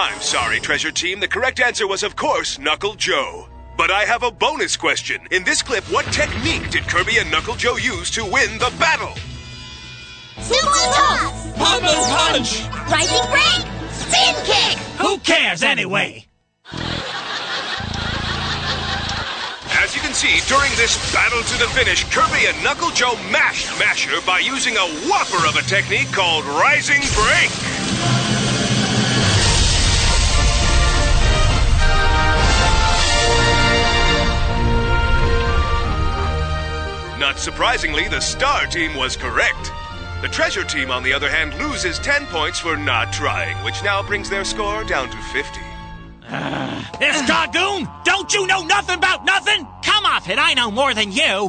I'm sorry, Treasure Team. The correct answer was, of course, Knuckle Joe. But I have a bonus question. In this clip, what technique did Kirby and Knuckle Joe use to win the battle? Super toss! Bubble punch! Rising break! Spin kick! Who cares anyway? As you can see, during this battle to the finish, Kirby and Knuckle Joe mashed Masher by using a whopper of a technique called Rising Break. Not surprisingly, the Star Team was correct. The Treasure Team, on the other hand, loses 10 points for not trying, which now brings their score down to 50. Ah, this Cargoon, don't you know nothing about nothing? Come off it, I know more than you.